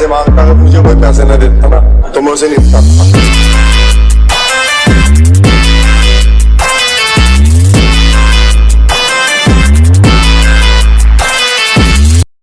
पैसे माँगता अगर मुझे कोई पैसे न देता ना तो मैं उसे नहीं देता